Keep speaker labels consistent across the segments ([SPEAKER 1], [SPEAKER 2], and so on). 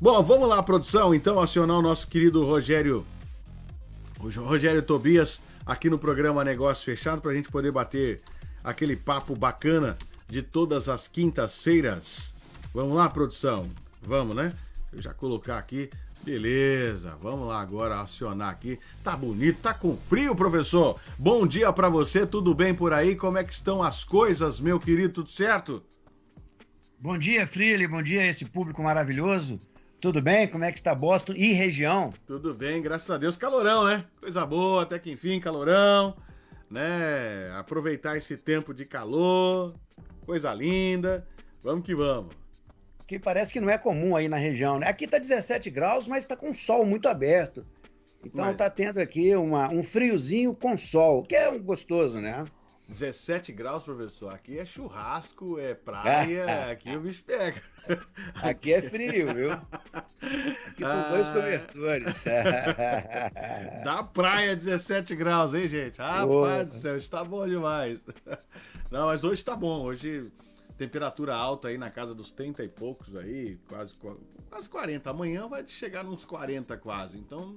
[SPEAKER 1] Bom, vamos lá, produção, então, acionar o nosso querido Rogério, Rogério Tobias, aqui no programa Negócio Fechado, para a gente poder bater aquele papo bacana de todas as quintas-feiras. Vamos lá, produção? Vamos, né? Eu já colocar aqui. Beleza, vamos lá agora acionar aqui. Tá bonito, tá com frio, professor. Bom dia para você, tudo bem por aí? Como é que estão as coisas, meu querido? Tudo certo?
[SPEAKER 2] Bom dia, Freely. Bom dia a esse público maravilhoso. Tudo bem? Como é que está Boston e região?
[SPEAKER 1] Tudo bem, graças a Deus. Calorão, né? Coisa boa, até que enfim, calorão, né? Aproveitar esse tempo de calor, coisa linda. Vamos que vamos
[SPEAKER 2] que parece que não é comum aí na região. Né? Aqui está 17 graus, mas está com sol muito aberto. Então está tendo aqui uma, um friozinho com sol, que é um gostoso, né?
[SPEAKER 1] 17 graus, professor. Aqui é churrasco, é praia, aqui o bicho pega.
[SPEAKER 2] Aqui é frio, viu? Aqui são ah, dois cobertores.
[SPEAKER 1] Da praia 17 graus, hein, gente? Rapaz do céu, está bom demais. Não, mas hoje está bom. Hoje Temperatura alta aí na casa dos 30 e poucos aí, quase, quase 40. Amanhã vai chegar nos 40 quase. Então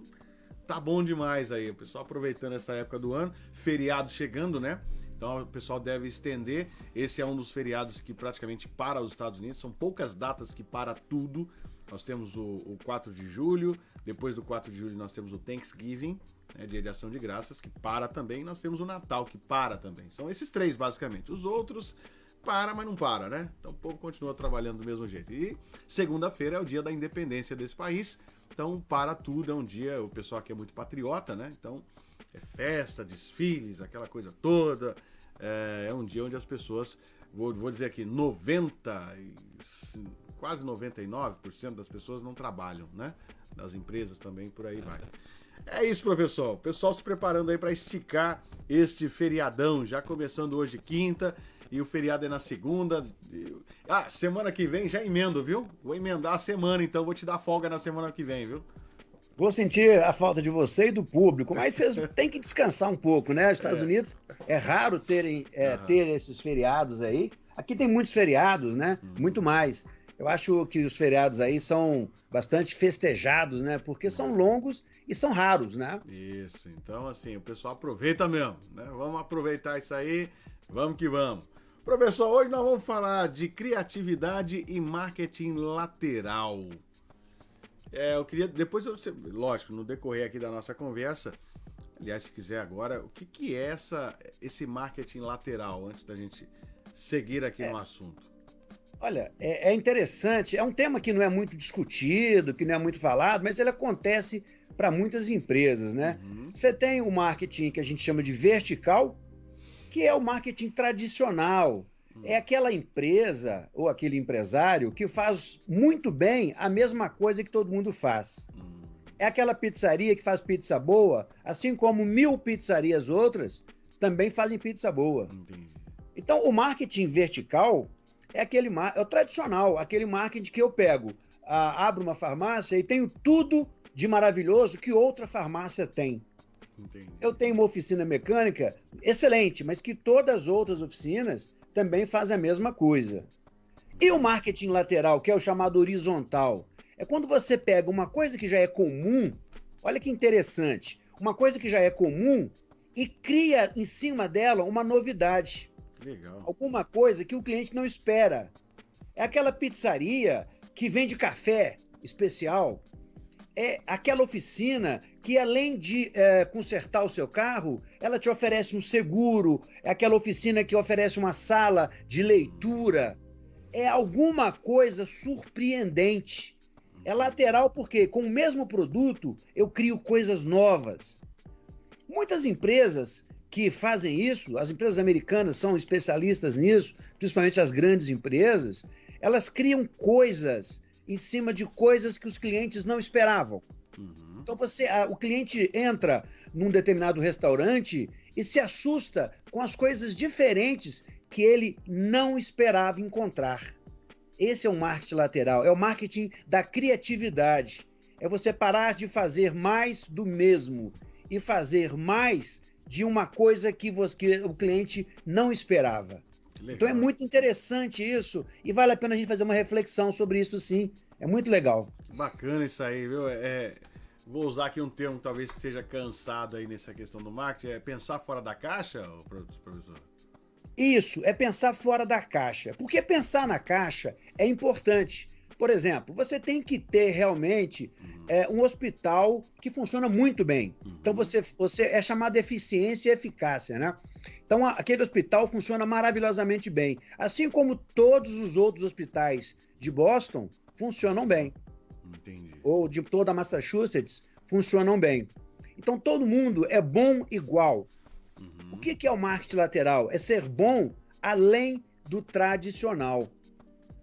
[SPEAKER 1] tá bom demais aí. O pessoal aproveitando essa época do ano, feriado chegando, né? Então o pessoal deve estender. Esse é um dos feriados que praticamente para os Estados Unidos. São poucas datas que para tudo. Nós temos o, o 4 de julho, depois do 4 de julho nós temos o Thanksgiving, né, dia de ação de graças, que para também. Nós temos o Natal, que para também. São esses três, basicamente. Os outros para, mas não para, né? Então o povo continua trabalhando do mesmo jeito. E segunda-feira é o dia da independência desse país, então para tudo, é um dia, o pessoal aqui é muito patriota, né? Então é festa, desfiles, aquela coisa toda. É, é um dia onde as pessoas, vou, vou dizer aqui, 90, quase 99% das pessoas não trabalham, né? Das empresas também, por aí vai. É isso, professor. Pessoal se preparando aí para esticar este feriadão, já começando hoje quinta e o feriado é na segunda. Ah, semana que vem já emendo, viu? Vou emendar a semana, então vou te dar folga na semana que vem, viu?
[SPEAKER 2] Vou sentir a falta de você e do público, mas vocês têm que descansar um pouco, né? Os Estados é. Unidos é raro terem, é, uhum. ter esses feriados aí. Aqui tem muitos feriados, né? Uhum. Muito mais. Eu acho que os feriados aí são bastante festejados, né? Porque são longos e são raros, né?
[SPEAKER 1] Isso. Então, assim, o pessoal aproveita mesmo, né? Vamos aproveitar isso aí. Vamos que vamos. Professor, hoje nós vamos falar de criatividade e marketing lateral. É, eu queria, depois, eu, lógico, no decorrer aqui da nossa conversa, aliás, se quiser agora, o que, que é essa, esse marketing lateral, antes da gente seguir aqui é, no assunto?
[SPEAKER 2] Olha, é, é, interessante, é um tema que não é muito discutido, que não é muito falado, mas ele acontece para muitas empresas, né? Uhum. Você tem o marketing que a gente chama de vertical, que é o marketing tradicional. É aquela empresa ou aquele empresário que faz muito bem a mesma coisa que todo mundo faz. É aquela pizzaria que faz pizza boa, assim como mil pizzarias outras também fazem pizza boa. Então, o marketing vertical é aquele é o tradicional, aquele marketing que eu pego, abro uma farmácia e tenho tudo de maravilhoso que outra farmácia tem. Entendi. Eu tenho uma oficina mecânica excelente, mas que todas as outras oficinas também fazem a mesma coisa. E o marketing lateral, que é o chamado horizontal, é quando você pega uma coisa que já é comum, olha que interessante, uma coisa que já é comum e cria em cima dela uma novidade. Legal. Alguma coisa que o cliente não espera. É aquela pizzaria que vende café especial, é aquela oficina que, além de é, consertar o seu carro, ela te oferece um seguro, é aquela oficina que oferece uma sala de leitura. É alguma coisa surpreendente. É lateral porque, com o mesmo produto, eu crio coisas novas. Muitas empresas que fazem isso, as empresas americanas são especialistas nisso, principalmente as grandes empresas, elas criam coisas em cima de coisas que os clientes não esperavam. Uhum. Então você, a, o cliente entra num determinado restaurante e se assusta com as coisas diferentes que ele não esperava encontrar. Esse é o marketing lateral, é o marketing da criatividade. É você parar de fazer mais do mesmo e fazer mais de uma coisa que, você, que o cliente não esperava. Então é muito interessante isso e vale a pena a gente fazer uma reflexão sobre isso sim. É muito legal.
[SPEAKER 1] Bacana isso aí, viu? É, vou usar aqui um termo que talvez seja cansado aí nessa questão do marketing, é pensar fora da caixa, professor?
[SPEAKER 2] Isso, é pensar fora da caixa. Porque pensar na caixa é importante. Por exemplo, você tem que ter realmente uhum. é, um hospital que funciona muito bem. Uhum. Então você, você é chamado de eficiência e eficácia, né? Então aquele hospital funciona maravilhosamente bem, assim como todos os outros hospitais de Boston funcionam bem. Entendi. Ou de toda Massachusetts funcionam bem. Então todo mundo é bom igual. Uhum. O que, que é o marketing lateral? É ser bom além do tradicional.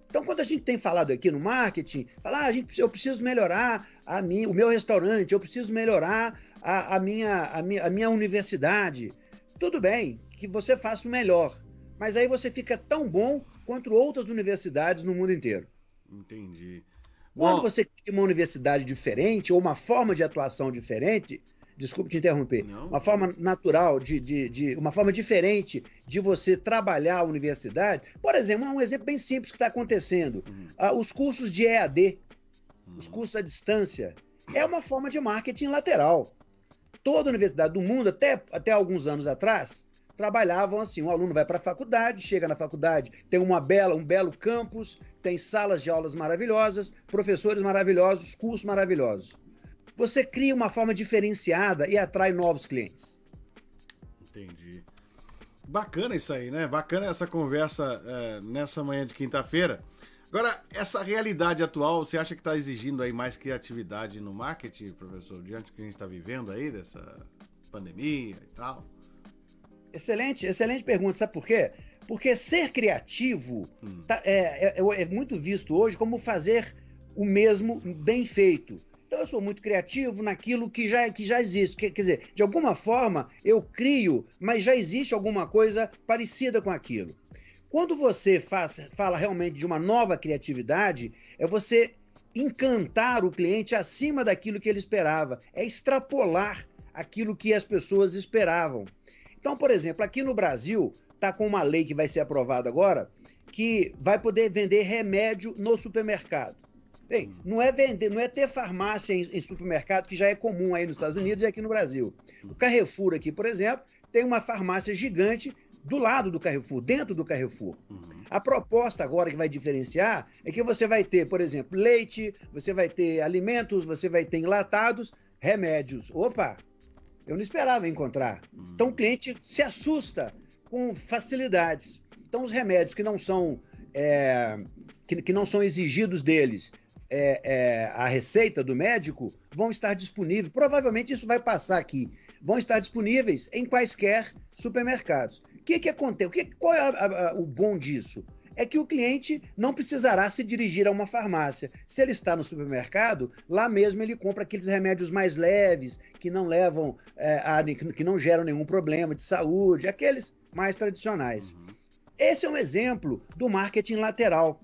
[SPEAKER 2] Então, quando a gente tem falado aqui no marketing, falar, ah, a gente, eu preciso melhorar a minha, o meu restaurante, eu preciso melhorar a, a, minha, a, minha, a minha universidade. Tudo bem, que você faça o melhor. Mas aí você fica tão bom quanto outras universidades no mundo inteiro.
[SPEAKER 1] Entendi.
[SPEAKER 2] Quando Bom, você cria uma universidade diferente ou uma forma de atuação diferente, desculpe te interromper, não. uma forma natural, de, de, de, uma forma diferente de você trabalhar a universidade. Por exemplo, um exemplo bem simples que está acontecendo: uhum. ah, os cursos de EAD, uhum. os cursos à distância, é uma forma de marketing lateral. Toda universidade do mundo, até, até alguns anos atrás, trabalhavam assim: um aluno vai para a faculdade, chega na faculdade, tem uma bela, um belo campus, tem salas de aulas maravilhosas, professores maravilhosos, cursos maravilhosos você cria uma forma diferenciada e atrai novos clientes.
[SPEAKER 1] Entendi. Bacana isso aí, né? Bacana essa conversa é, nessa manhã de quinta-feira. Agora, essa realidade atual, você acha que está exigindo aí mais criatividade no marketing, professor, diante do que a gente está vivendo aí, dessa pandemia e tal?
[SPEAKER 2] Excelente, excelente pergunta. Sabe por quê? Porque ser criativo hum. tá, é, é, é muito visto hoje como fazer o mesmo bem feito. Então eu sou muito criativo naquilo que já, que já existe. Quer, quer dizer, de alguma forma eu crio, mas já existe alguma coisa parecida com aquilo. Quando você faz, fala realmente de uma nova criatividade, é você encantar o cliente acima daquilo que ele esperava, é extrapolar aquilo que as pessoas esperavam. Então, por exemplo, aqui no Brasil, está com uma lei que vai ser aprovada agora, que vai poder vender remédio no supermercado. Bem, não é vender, não é ter farmácia em, em, supermercado, que já é comum aí nos Estados Unidos e aqui no Brasil. O Carrefour aqui, por exemplo, tem uma farmácia gigante do lado do Carrefour, dentro do Carrefour. Uhum. A proposta agora que vai diferenciar é que você vai ter, por exemplo, leite, você vai ter alimentos, você vai ter enlatados, remédios. Opa! Eu não esperava encontrar. Então o cliente se assusta com facilidades. Então os remédios que não são é, que, que não são exigidos deles é, é, a receita do médico vão estar disponíveis. Provavelmente isso vai passar aqui. Vão estar disponíveis em quaisquer supermercados. O que, que acontece? O que, qual é a, a, o bom disso? É que o cliente não precisará se dirigir a uma farmácia. Se ele está no supermercado, lá mesmo ele compra aqueles remédios mais leves, que não levam, é, a, que não geram nenhum problema de saúde, aqueles mais tradicionais. Esse é um exemplo do marketing lateral.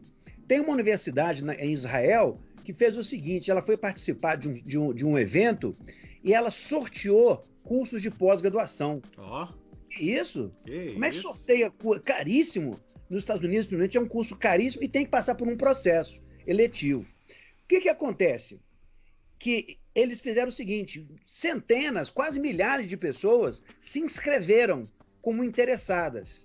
[SPEAKER 2] Tem uma universidade em Israel que fez o seguinte: ela foi participar de um, de um, de um evento e ela sorteou cursos de pós-graduação. Ó. Oh. Que isso? Que Como é que sorteia? Caríssimo. Nos Estados Unidos, principalmente, é um curso caríssimo e tem que passar por um processo eletivo. O que, que acontece? Que eles fizeram o seguinte: centenas, quase milhares de pessoas se inscreveram como interessadas.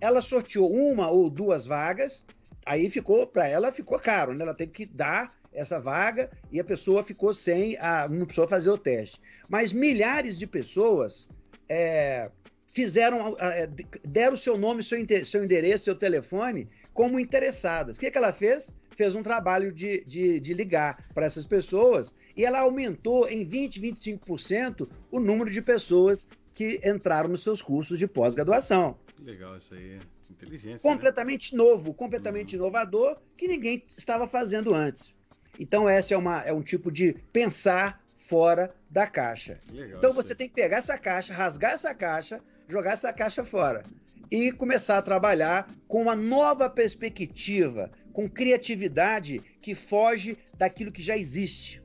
[SPEAKER 2] Ela sorteou uma ou duas vagas aí ficou, para ela ficou caro, né? Ela teve que dar essa vaga e a pessoa ficou sem a uma pessoa fazer o teste. Mas milhares de pessoas é, fizeram, é, deram seu nome, seu, seu endereço, seu telefone como interessadas. O que, que ela fez? Fez um trabalho de, de, de ligar para essas pessoas e ela aumentou em 20, 25% o número de pessoas que entraram nos seus cursos de pós-graduação.
[SPEAKER 1] Legal isso aí. Inteligência. Né?
[SPEAKER 2] Completamente né? novo, completamente uhum. inovador, que ninguém estava fazendo antes. Então, essa é, uma, é um tipo de pensar fora da caixa. Legal, então, você tem que pegar essa caixa, rasgar essa caixa, jogar essa caixa fora e começar a trabalhar com uma nova perspectiva, com criatividade que foge daquilo que já existe.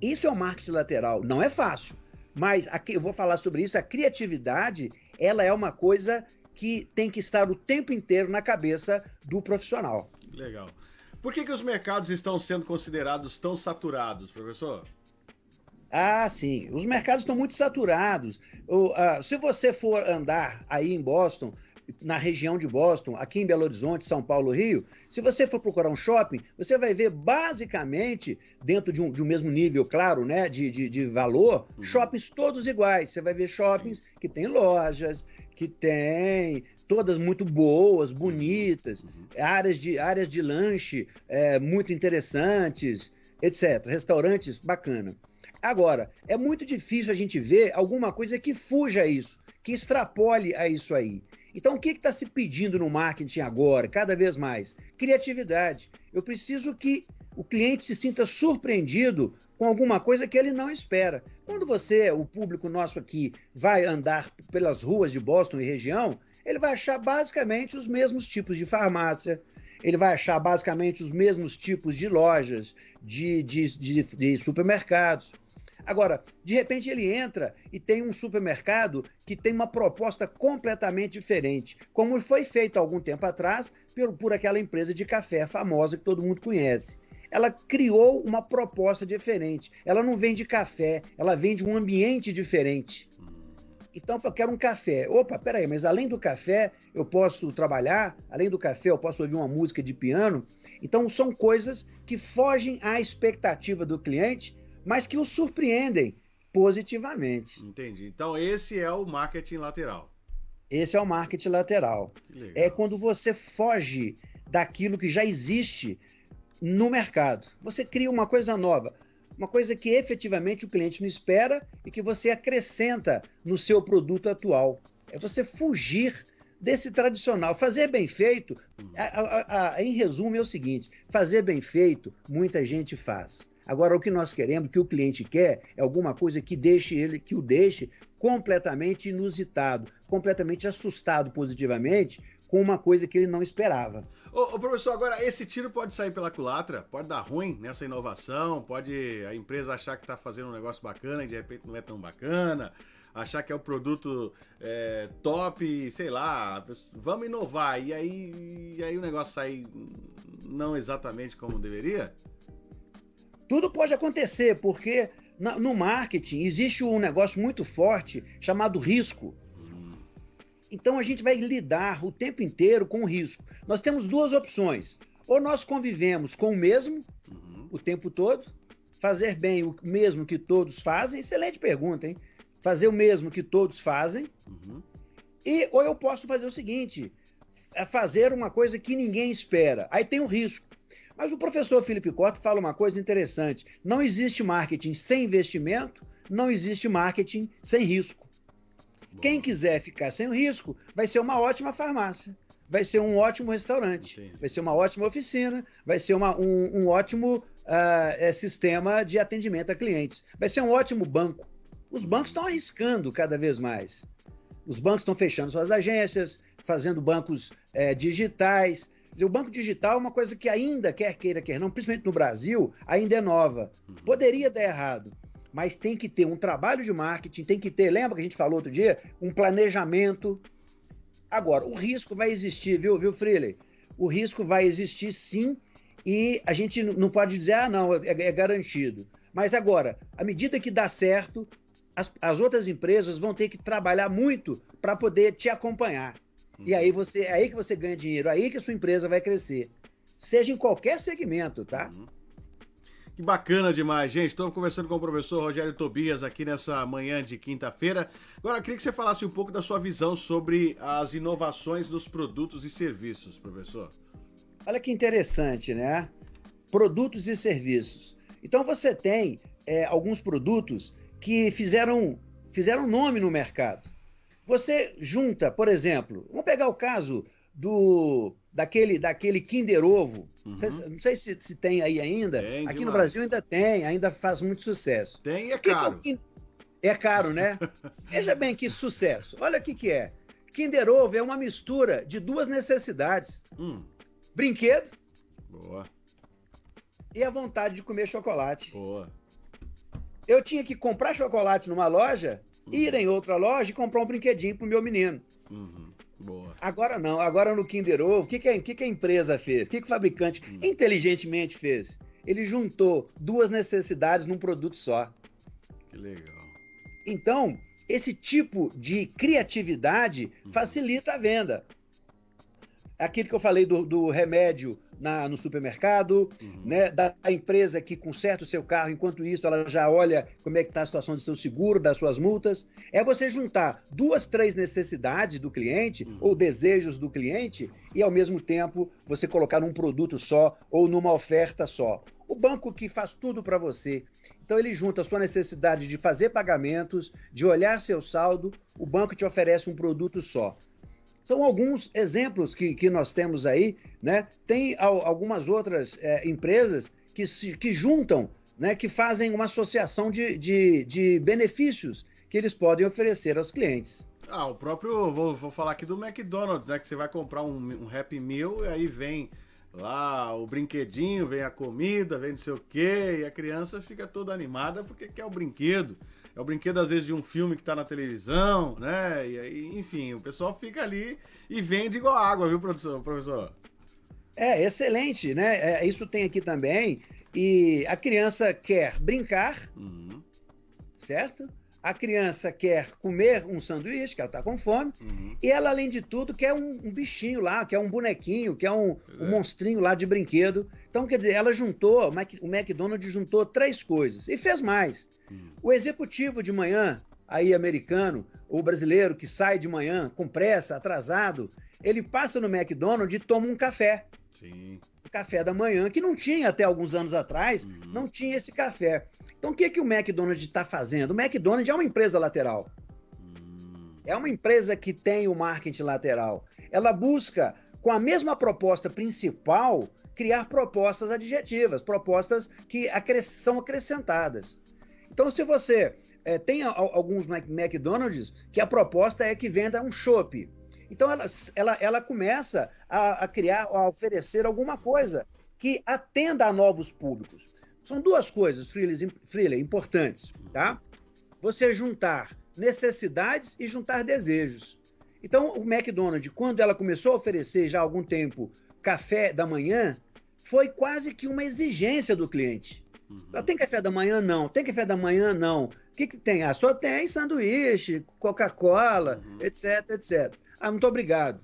[SPEAKER 2] Isso é o marketing lateral. Não é fácil, mas aqui eu vou falar sobre isso. A criatividade, ela é uma coisa que tem que estar o tempo inteiro na cabeça do profissional.
[SPEAKER 1] Legal. Por que, que os mercados estão sendo considerados tão saturados, professor?
[SPEAKER 2] Ah, sim. Os mercados estão muito saturados. O, uh, se você for andar aí em Boston, na região de Boston, aqui em Belo Horizonte, São Paulo, Rio, se você for procurar um shopping, você vai ver basicamente, dentro de um, de um mesmo nível, claro, né, de, de, de valor, uhum. shoppings todos iguais. Você vai ver shoppings que tem lojas, que tem todas muito boas, bonitas, uhum. áreas, de, áreas de lanche é, muito interessantes, etc. Restaurantes bacana. Agora, é muito difícil a gente ver alguma coisa que fuja a isso, que extrapole a isso aí. Então, o que está se pedindo no marketing agora, cada vez mais? Criatividade. Eu preciso que o cliente se sinta surpreendido com alguma coisa que ele não espera. Quando você, o público nosso aqui, vai andar pelas ruas de Boston e região, ele vai achar basicamente os mesmos tipos de farmácia, ele vai achar basicamente os mesmos tipos de lojas, de, de, de, de supermercados. Agora, de repente ele entra e tem um supermercado que tem uma proposta completamente diferente, como foi feito há algum tempo atrás por, por aquela empresa de café famosa que todo mundo conhece. Ela criou uma proposta diferente. Ela não vende café, ela vende um ambiente diferente. Então, eu quero um café. Opa, peraí, mas além do café, eu posso trabalhar, além do café, eu posso ouvir uma música de piano. Então, são coisas que fogem à expectativa do cliente mas que o surpreendem positivamente.
[SPEAKER 1] Entendi. Então esse é o marketing lateral.
[SPEAKER 2] Esse é o marketing lateral. É quando você foge daquilo que já existe no mercado. Você cria uma coisa nova, uma coisa que efetivamente o cliente não espera e que você acrescenta no seu produto atual. É você fugir desse tradicional. Fazer bem feito, a, a, a, em resumo, é o seguinte: fazer bem feito, muita gente faz. Agora, o que nós queremos, que o cliente quer, é alguma coisa que deixe ele, que o deixe completamente inusitado, completamente assustado positivamente com uma coisa que ele não esperava.
[SPEAKER 1] Ô, ô, professor, agora esse tiro pode sair pela culatra, pode dar ruim nessa inovação, pode a empresa achar que está fazendo um negócio bacana e de repente não é tão bacana, achar que é o produto é, top, sei lá, vamos inovar e aí, e aí o negócio sair não exatamente como deveria?
[SPEAKER 2] Tudo pode acontecer, porque no marketing existe um negócio muito forte chamado risco. Então a gente vai lidar o tempo inteiro com o risco. Nós temos duas opções. Ou nós convivemos com o mesmo uhum. o tempo todo, fazer bem o mesmo que todos fazem. Excelente pergunta, hein? Fazer o mesmo que todos fazem. Uhum. E ou eu posso fazer o seguinte: é fazer uma coisa que ninguém espera. Aí tem o risco. Mas o professor Felipe Cota fala uma coisa interessante: não existe marketing sem investimento, não existe marketing sem risco. Quem quiser ficar sem o risco vai ser uma ótima farmácia, vai ser um ótimo restaurante, Sim. vai ser uma ótima oficina, vai ser uma, um, um, ótimo uh, sistema de atendimento a clientes, vai ser um ótimo banco. Os bancos estão arriscando cada vez mais. Os bancos estão fechando suas agências, fazendo bancos é, digitais, o banco digital é uma coisa que ainda, quer queira, quer não, principalmente no Brasil, ainda é nova. Uhum. Poderia dar errado, mas tem que ter um trabalho de marketing, tem que ter, lembra que a gente falou outro dia? Um planejamento. Agora, o risco vai existir, viu, viu, Freely? O risco vai existir sim, e a gente não pode dizer, ah, não, é, é garantido. Mas agora, à medida que dá certo, as, as outras empresas vão ter que trabalhar muito para poder te acompanhar. E aí você, é aí que você ganha dinheiro, é aí que a sua empresa vai crescer. Seja em qualquer segmento, tá? Uhum.
[SPEAKER 1] Que bacana demais, gente. Estou conversando com o professor Rogério Tobias aqui nessa manhã de quinta-feira. Agora, queria que você falasse um pouco da sua visão sobre as inovações dos produtos e serviços, professor.
[SPEAKER 2] Olha que interessante, né? Produtos e serviços. Então, você tem é, alguns produtos que fizeram, fizeram nome no mercado. Você junta, por exemplo, vamos pegar o caso do daquele, daquele Kinder Ovo. Uhum. Não sei, se, se, tem aí ainda. Tem, Aqui demais. no Brasil ainda tem, ainda faz muito sucesso.
[SPEAKER 1] Tem e é caro. Que
[SPEAKER 2] é, é caro, né? Veja bem que sucesso. Olha o que, que é. Kinder Ovo é uma mistura de duas necessidades: hum. brinquedo
[SPEAKER 1] Boa.
[SPEAKER 2] e a vontade de comer chocolate.
[SPEAKER 1] Boa.
[SPEAKER 2] Eu tinha que comprar chocolate numa loja ir em outra loja e comprar um brinquedinho pro meu menino.
[SPEAKER 1] Uhum. Boa.
[SPEAKER 2] Agora não, agora no Kinder Ovo, o que, que, a, que, que a empresa fez? O que, que o fabricante hum. inteligentemente fez? Ele juntou duas necessidades num produto só.
[SPEAKER 1] Que legal.
[SPEAKER 2] Então, esse tipo de criatividade hum. facilita a venda aquilo que eu falei do, do remédio na, no supermercado, uhum. né, da empresa que conserta o seu carro, enquanto isso ela já olha como é que está a situação do seu seguro, das suas multas. É você juntar duas, três necessidades do cliente uhum. ou desejos do cliente e, ao mesmo tempo, você colocar num produto só ou numa oferta só. O banco que faz tudo para você. Então ele junta a sua necessidade de fazer pagamentos, de olhar seu saldo, o banco te oferece um produto só. São alguns exemplos que, que nós temos aí, né? Tem algumas outras é, empresas que, se, que juntam, né? que fazem uma associação de, de, de benefícios que eles podem oferecer aos clientes.
[SPEAKER 1] Ah, o próprio, vou, vou falar aqui do McDonald's, né? Que você vai comprar um, um Happy Meal e aí vem lá o brinquedinho, vem a comida, vem não sei o quê, e a criança fica toda animada porque quer o brinquedo é o brinquedo, às vezes, de um filme que tá na televisão, né? E aí, enfim, o pessoal fica ali e vende igual água, viu, professor?
[SPEAKER 2] É, excelente, né? É, isso tem aqui também. E a criança quer brincar, uhum. certo? A criança quer comer um sanduíche, que ela tá com fome, uhum. e ela, além de tudo, quer um, um, bichinho lá, quer um bonequinho, quer um, um é. monstrinho lá de brinquedo. Então, quer dizer, ela juntou, o McDonald's juntou três coisas e fez mais. O executivo de manhã, aí americano, ou brasileiro que sai de manhã com pressa, atrasado, ele passa no McDonald's e toma um café.
[SPEAKER 1] Sim.
[SPEAKER 2] O café da manhã, que não tinha até alguns anos atrás, uhum. não tinha esse café. Então o que, que o McDonald's está fazendo? O McDonald's é uma empresa lateral. Uhum. É uma empresa que tem o marketing lateral. Ela busca, com a mesma proposta principal, criar propostas adjetivas, propostas que são acrescentadas. Então, se você é, tem alguns McDonald's que a proposta é que venda um chopp. Então, ela, ela, ela começa a, a criar, a oferecer alguma coisa que atenda a novos públicos. São duas coisas, Freely, importantes, tá? Você juntar necessidades e juntar desejos. Então, o McDonald's, quando ela começou a oferecer já há algum tempo café da manhã, foi quase que uma exigência do cliente. Uhum. Tem café da manhã? Não. Tem café da manhã? Não. O que, que tem? Ah, só tem sanduíche, Coca-Cola, uhum. etc, etc. Ah, muito obrigado.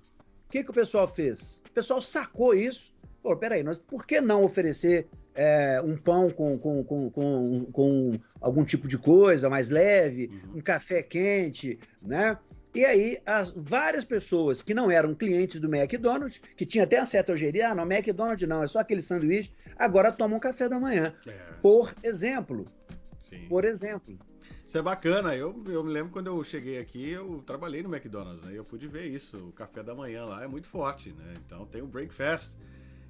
[SPEAKER 2] O que, que o pessoal fez? O pessoal sacou isso. Falou, peraí, nós, por que não oferecer é, um pão com, com, com, com, com algum tipo de coisa mais leve, uhum. um café quente, né? E aí, as várias pessoas que não eram clientes do McDonald's, que tinha até uma certa algeria, ah, não, McDonald's não, é só aquele sanduíche, agora tomam café da manhã. É. Por exemplo. Sim. Por exemplo.
[SPEAKER 1] Isso é bacana. Eu, eu me lembro quando eu cheguei aqui, eu trabalhei no McDonald's, né? Eu pude ver isso. O café da manhã lá é muito forte, né? Então tem o breakfast.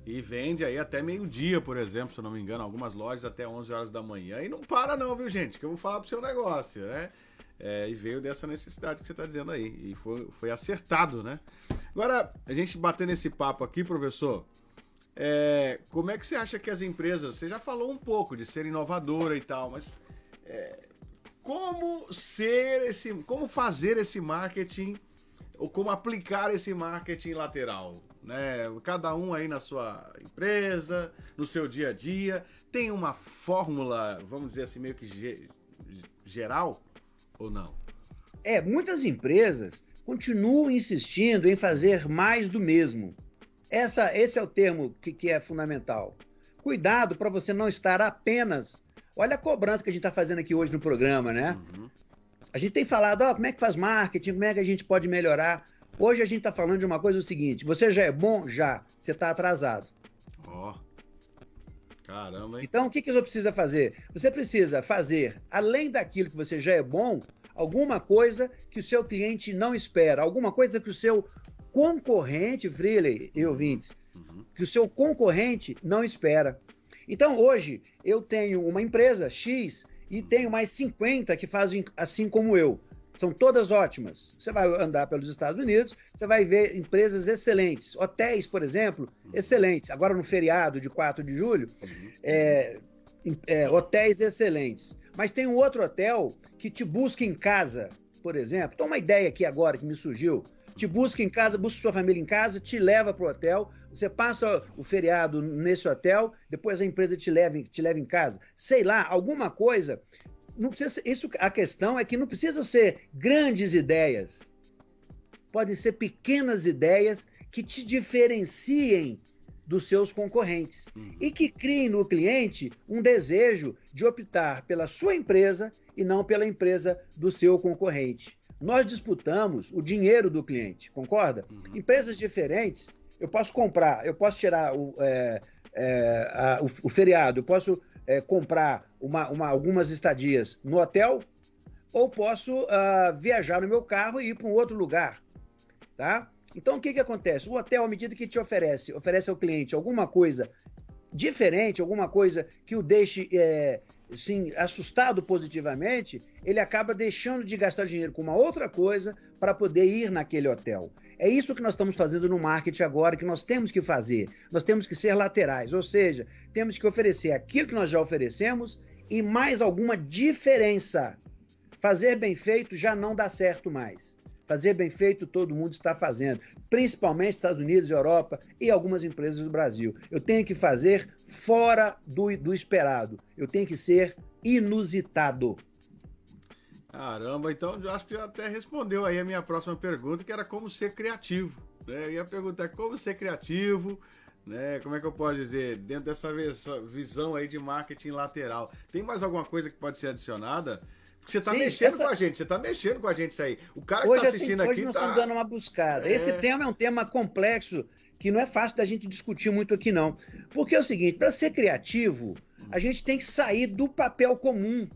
[SPEAKER 1] E vende aí até meio-dia, por exemplo, se eu não me engano, algumas lojas até 11 horas da manhã. E não para não, viu, gente? Que eu vou falar pro seu negócio, né? É, e veio dessa necessidade que você está dizendo aí. E foi, foi acertado, né? Agora, a gente batendo esse papo aqui, professor, é, como é que você acha que as empresas, você já falou um pouco de ser inovadora e tal, mas é, como ser esse, como fazer esse marketing ou como aplicar esse marketing lateral, né? Cada um aí na sua empresa, no seu dia a dia, tem uma fórmula, vamos dizer assim, meio que ge geral ou não?
[SPEAKER 2] É, muitas empresas continuam insistindo em fazer mais do mesmo. Essa, esse é o termo que, que é fundamental. Cuidado para você não estar apenas. Olha a cobrança que a gente está fazendo aqui hoje no programa, né? Uhum. A gente tem falado, ó, como é que faz marketing, como é que a gente pode melhorar. Hoje a gente está falando de uma coisa o seguinte: você já é bom? Já. Você está atrasado.
[SPEAKER 1] Caramba, hein?
[SPEAKER 2] Então, o que, que você precisa fazer? Você precisa fazer, além daquilo que você já é bom, alguma coisa que o seu cliente não espera, alguma coisa que o seu concorrente, Freely e ouvintes, uhum. que o seu concorrente não espera. Então, hoje, eu tenho uma empresa X e tenho mais 50 que fazem assim como eu. São todas ótimas. Você vai andar pelos Estados Unidos, você vai ver empresas excelentes. Hotéis, por exemplo, uhum. excelentes. Agora, no feriado de 4 de julho, uhum. é, é, hotéis excelentes. Mas tem um outro hotel que te busca em casa, por exemplo. Então, uma ideia aqui agora que me surgiu te busca em casa, busca sua família em casa, te leva para o hotel, você passa o feriado nesse hotel, depois a empresa te leva, te leva em casa. Sei lá, alguma coisa. Não precisa, isso, a questão é que não precisa ser grandes ideias. Podem ser pequenas ideias que te diferenciem dos seus concorrentes uhum. e que criem no cliente um desejo de optar pela sua empresa e não pela empresa do seu concorrente. Nós disputamos o dinheiro do cliente, concorda? Uhum. Empresas diferentes, eu posso comprar, eu posso tirar o, é, é, a, o, o, feriado, eu posso é, comprar uma, uma, algumas estadias no hotel ou posso uh, viajar no meu carro e ir para um outro lugar, tá? Então, o que, que acontece? O hotel, à medida que te oferece, oferece ao cliente alguma coisa diferente, alguma coisa que o deixe é, assim, assustado positivamente, ele acaba deixando de gastar dinheiro com uma outra coisa para poder ir naquele hotel. É isso que nós estamos fazendo no marketing agora, que nós temos que fazer. Nós temos que ser laterais, ou seja, temos que oferecer aquilo que nós já oferecemos e mais alguma diferença. Fazer bem feito já não dá certo mais. Fazer bem feito todo mundo está fazendo, principalmente Estados Unidos, Europa e algumas empresas do Brasil. Eu tenho que fazer fora do, do esperado. Eu tenho que ser inusitado.
[SPEAKER 1] Caramba, então eu acho que já até respondeu aí a minha próxima pergunta, que era como ser criativo. Né? Eu ia perguntar como ser criativo, né? Como é que eu posso dizer? Dentro dessa visão aí de marketing lateral. Tem mais alguma coisa que pode ser adicionada? Porque você tá Sim, mexendo essa... com a gente, você tá mexendo com a gente isso aí. O cara hoje que tá assistindo
[SPEAKER 2] tenho,
[SPEAKER 1] aqui.
[SPEAKER 2] Hoje nós
[SPEAKER 1] tá...
[SPEAKER 2] estamos dando uma buscada. É... Esse tema é um tema complexo que não é fácil da gente discutir muito aqui, não. Porque é o seguinte: para ser criativo, a gente tem que sair do papel comum.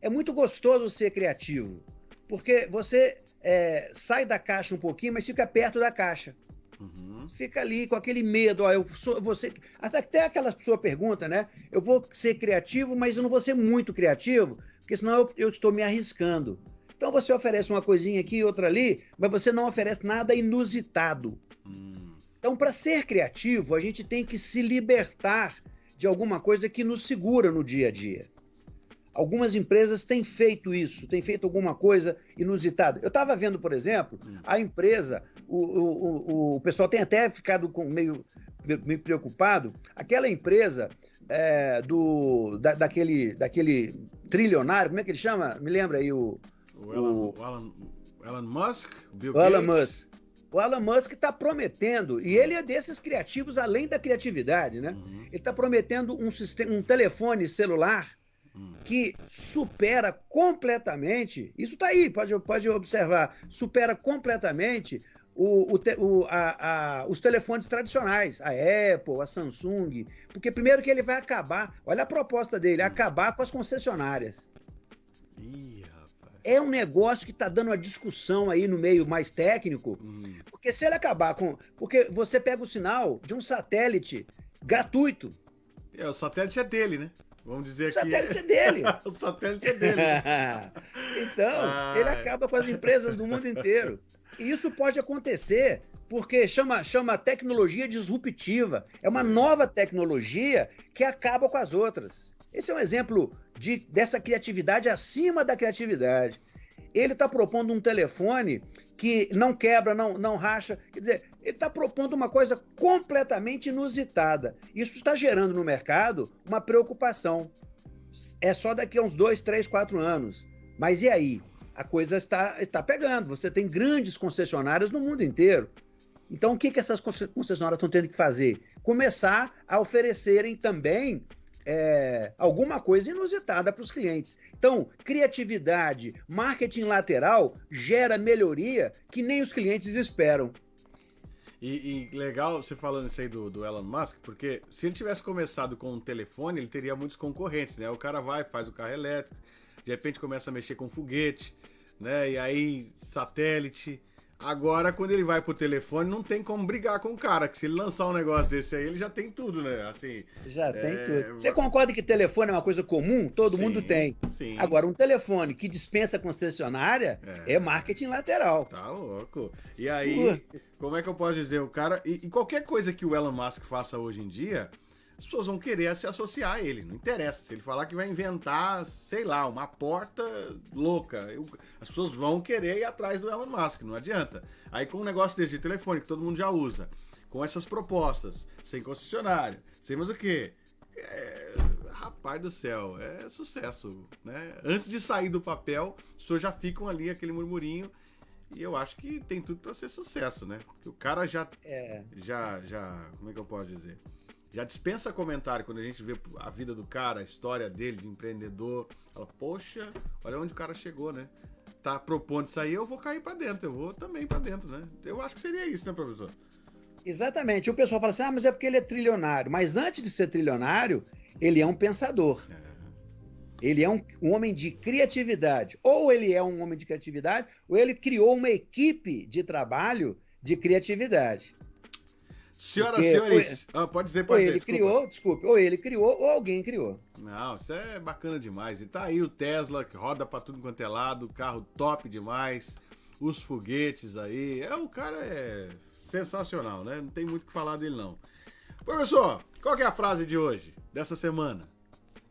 [SPEAKER 2] É muito gostoso ser criativo, porque você é, sai da caixa um pouquinho, mas fica perto da caixa. Uhum. Fica ali com aquele medo, ó, eu sou, você, até, aquela sua pergunta, né? Eu vou ser criativo, mas eu não vou ser muito criativo, porque senão eu, eu estou me arriscando. Então você oferece uma coisinha aqui e outra ali, mas você não oferece nada inusitado. Hum. Então, para ser criativo, a gente tem que se libertar de alguma coisa que nos segura no dia a dia. Algumas empresas têm feito isso, têm feito alguma coisa inusitada. Eu estava vendo, por exemplo, hum. a empresa, o, o, o, pessoal tem até ficado com meio, meio preocupado, aquela empresa é, do, da, daquele, daquele trilionário, como é que ele chama? Me lembra aí o.
[SPEAKER 1] O Elon, o, o Elon, Elon Musk?
[SPEAKER 2] Bill o Elon Musk. O Elon Musk está prometendo, e ele é desses criativos além da criatividade, né? Uhum. Ele está prometendo um, sistema, um telefone celular uhum. que supera completamente. Isso está aí, pode, pode observar. Supera completamente o, o, o, a, a, os telefones tradicionais, a Apple, a Samsung, porque primeiro que ele vai acabar, olha a proposta dele, acabar com as concessionárias. Ih, é um negócio que está dando uma discussão aí no meio mais técnico, hum. porque se ele acabar com. Porque você pega o sinal de um satélite gratuito.
[SPEAKER 1] É, o satélite é dele, né? Vamos dizer
[SPEAKER 2] o satélite é dele.
[SPEAKER 1] o satélite é dele.
[SPEAKER 2] então, ah, ele acaba com as empresas do mundo inteiro. Isso pode acontecer porque chama, chama tecnologia disruptiva. É uma nova tecnologia que acaba com as outras. Esse é um exemplo de, dessa criatividade acima da criatividade. Ele está propondo um telefone que não quebra, não, não racha. Quer dizer, ele está propondo uma coisa completamente inusitada. Isso está gerando no mercado uma preocupação. É só daqui a uns dois, três, quatro anos. Mas e aí? A coisa está, está pegando. Você tem grandes concessionárias no mundo inteiro. Então, o que, que essas concessionárias estão tendo que fazer? Começar a oferecerem também é, alguma coisa inusitada para os clientes. Então, criatividade, marketing lateral gera melhoria que nem os clientes esperam.
[SPEAKER 1] E, e, legal você falando isso aí do, do, Elon Musk, porque se ele tivesse começado com um telefone, ele teria muitos concorrentes, né? O cara vai, faz o carro elétrico, de repente começa a mexer com foguete, né? E aí satélite. Agora, quando ele vai pro telefone, não tem como brigar com o cara, que se ele lançar um negócio desse aí, ele já tem tudo, né? Assim.
[SPEAKER 2] Já é... tem tudo. Você concorda que telefone é uma coisa comum? Todo sim, mundo tem. Sim. Agora, um telefone que dispensa concessionária é, é marketing lateral.
[SPEAKER 1] Tá louco. E aí, como é que eu posso dizer? O cara. E, e qualquer coisa que o Elon Musk faça hoje em dia as pessoas vão querer se associar a ele. Não interessa. Se ele falar que vai inventar, sei lá, uma porta louca, eu, as pessoas vão querer ir atrás do Elon Musk, não adianta. Aí com um negócio desse de telefone que todo mundo já usa, com essas propostas, sem concessionário, sem mais o quê? É, rapaz do céu, é sucesso, né? Antes de sair do papel, as pessoas já ficam ali aquele murmurinho e eu acho que tem tudo para ser sucesso, né? Porque o cara já é. já já, como é que eu posso dizer? Já dispensa comentário quando a gente vê a vida do cara, a história dele de empreendedor. Fala, poxa, olha onde o cara chegou, né? Tá propondo isso aí, eu vou cair para dentro, eu vou também para dentro, né? Eu acho que seria isso, né, professor?
[SPEAKER 2] Exatamente. O pessoal fala assim: ah, mas é porque ele é trilionário. Mas antes de ser trilionário, ele é um pensador. É. Ele é um, um, homem de criatividade. Ou ele é um homem de criatividade, ou ele criou uma equipe de trabalho de criatividade.
[SPEAKER 1] Senhoras e senhores, ah, pode dizer, pode
[SPEAKER 2] ou dizer, ele desculpa. criou, desculpe, ou ele criou, ou alguém criou.
[SPEAKER 1] Não, isso é bacana demais. E tá aí o Tesla, que roda pra tudo quanto é lado, carro top demais, os foguetes aí. É, o cara é sensacional, né? Não tem muito o que falar dele, não. Professor, qual é a frase de hoje, dessa semana?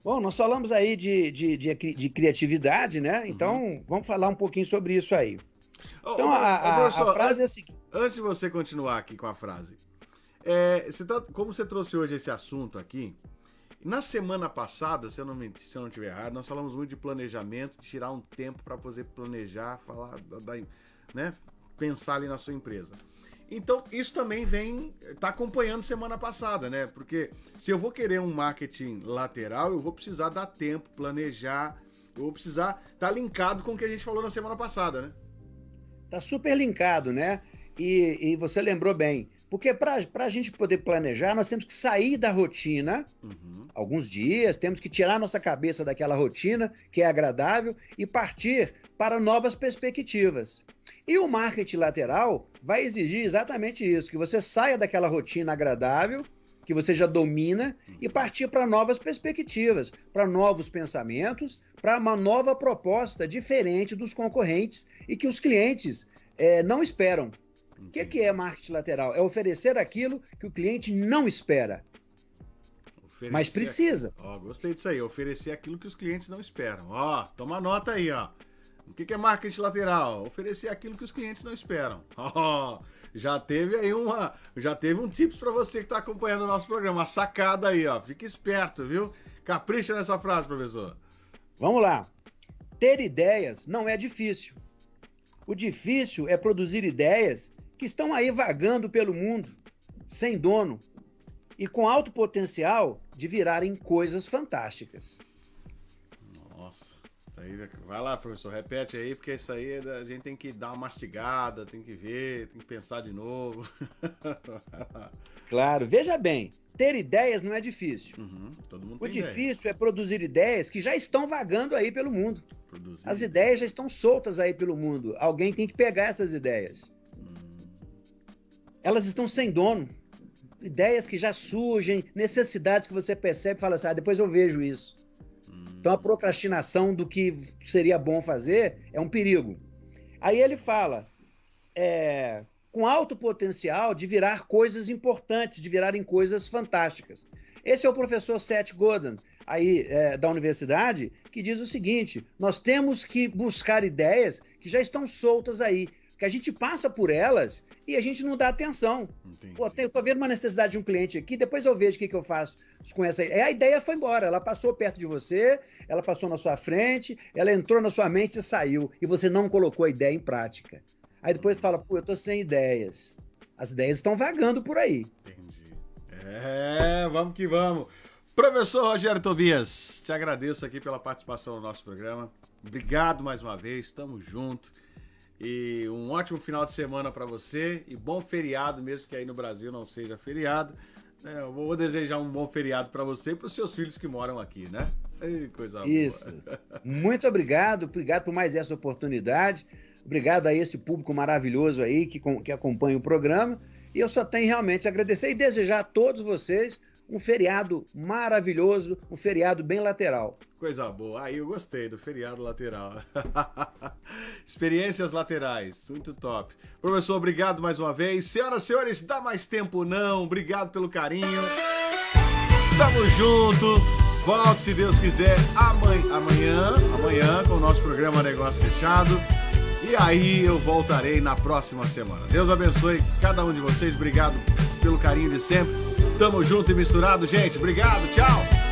[SPEAKER 2] Bom, nós falamos aí de, de, de, de criatividade, né? Então, uhum. vamos falar um pouquinho sobre isso aí.
[SPEAKER 1] Então, a, a, a, frase é a seguinte. Antes de você continuar aqui com a frase, é, você tá, como você trouxe hoje esse assunto aqui, na semana passada, se eu não, se eu não estiver errado, nós falamos muito de planejamento, de tirar um tempo para poder planejar, falar, da, né, pensar ali na sua empresa. Então, isso também vem, tá acompanhando semana passada, né? Porque se eu vou querer um marketing lateral, eu vou precisar dar tempo, planejar, eu vou precisar estar tá linkado com o que a gente falou na semana passada, né?
[SPEAKER 2] Tá super linkado, né? E, e você lembrou bem, porque para a gente poder planejar, nós temos que sair da rotina, uhum. alguns dias, temos que tirar nossa cabeça daquela rotina que é agradável e partir para novas perspectivas. E o marketing lateral vai exigir exatamente isso: que você saia daquela rotina agradável, que você já domina, e partir para novas perspectivas, para novos pensamentos, para uma nova proposta diferente dos concorrentes e que os clientes é, não esperam. O que, que, é marketing lateral? É oferecer aquilo que o cliente não espera. Oferecer mas precisa.
[SPEAKER 1] Ó, gostei disso aí. Oferecer aquilo que os clientes não esperam. Ó, toma nota aí, ó. O que é marketing lateral? Oferecer aquilo que os clientes não esperam. Oh, já teve aí uma, já teve um tips para você que está acompanhando o nosso programa, uma sacada aí, ó. Fique esperto, viu? Capricha nessa frase, professor.
[SPEAKER 2] Vamos lá. Ter ideias não é difícil. O difícil é produzir ideias que estão aí vagando pelo mundo, sem dono e com alto potencial de virarem coisas fantásticas.
[SPEAKER 1] Aí, vai lá, professor, repete aí, porque isso aí a gente tem que dar uma mastigada, tem que ver, tem que pensar de novo.
[SPEAKER 2] claro, veja bem, ter ideias não é difícil. Uhum, o difícil ideia. é produzir ideias que já estão vagando aí pelo mundo. Produzir. As ideias já estão soltas aí pelo mundo. Alguém tem que pegar essas ideias. Hum. Elas estão sem dono. Ideias que já surgem, necessidades que você percebe e fala assim: ah, depois eu vejo isso. Então a procrastinação do que seria bom fazer é um perigo. Aí ele fala, é, com alto potencial de virar coisas importantes, de virarem coisas fantásticas. Esse é o professor Seth Godin, aí é, da universidade, que diz o seguinte: nós temos que buscar ideias que já estão soltas aí, que a gente passa por elas e a gente não dá atenção. Entendi. Pô, eu tô vendo uma necessidade de um cliente aqui, depois eu vejo o que, que eu faço com essa. A ideia foi embora, ela passou perto de você, ela passou na sua frente, ela entrou na sua mente e saiu, e você não colocou a ideia em prática. Aí depois fala, pô, eu tô sem ideias. As ideias estão vagando por aí. Entendi.
[SPEAKER 1] É, vamos que vamos. Professor Rogério Tobias, te agradeço aqui pela participação no nosso programa. Obrigado mais uma vez, estamos juntos. E um ótimo final de semana para você e bom feriado, mesmo que aí no Brasil não seja feriado. É, eu vou desejar um bom feriado para você e para os seus filhos que moram aqui, né? Ei, coisa
[SPEAKER 2] Isso. Boa. Muito obrigado, obrigado por mais essa oportunidade. Obrigado a esse público maravilhoso aí que, que acompanha o programa. E eu só tenho realmente a agradecer e desejar a todos vocês um feriado maravilhoso, um feriado bem lateral.
[SPEAKER 1] Coisa boa, aí eu gostei do feriado lateral. Experiências laterais, muito top. Professor, obrigado mais uma vez. Senhoras e senhores, dá mais tempo não, obrigado pelo carinho. Tamo junto. Volte, se Deus quiser, amanhã, amanhã com o nosso programa Negócio Fechado. E aí eu voltarei na próxima semana. Deus abençoe cada um de vocês. Obrigado pelo carinho de sempre. Tamo junto e misturado, gente. Obrigado, tchau.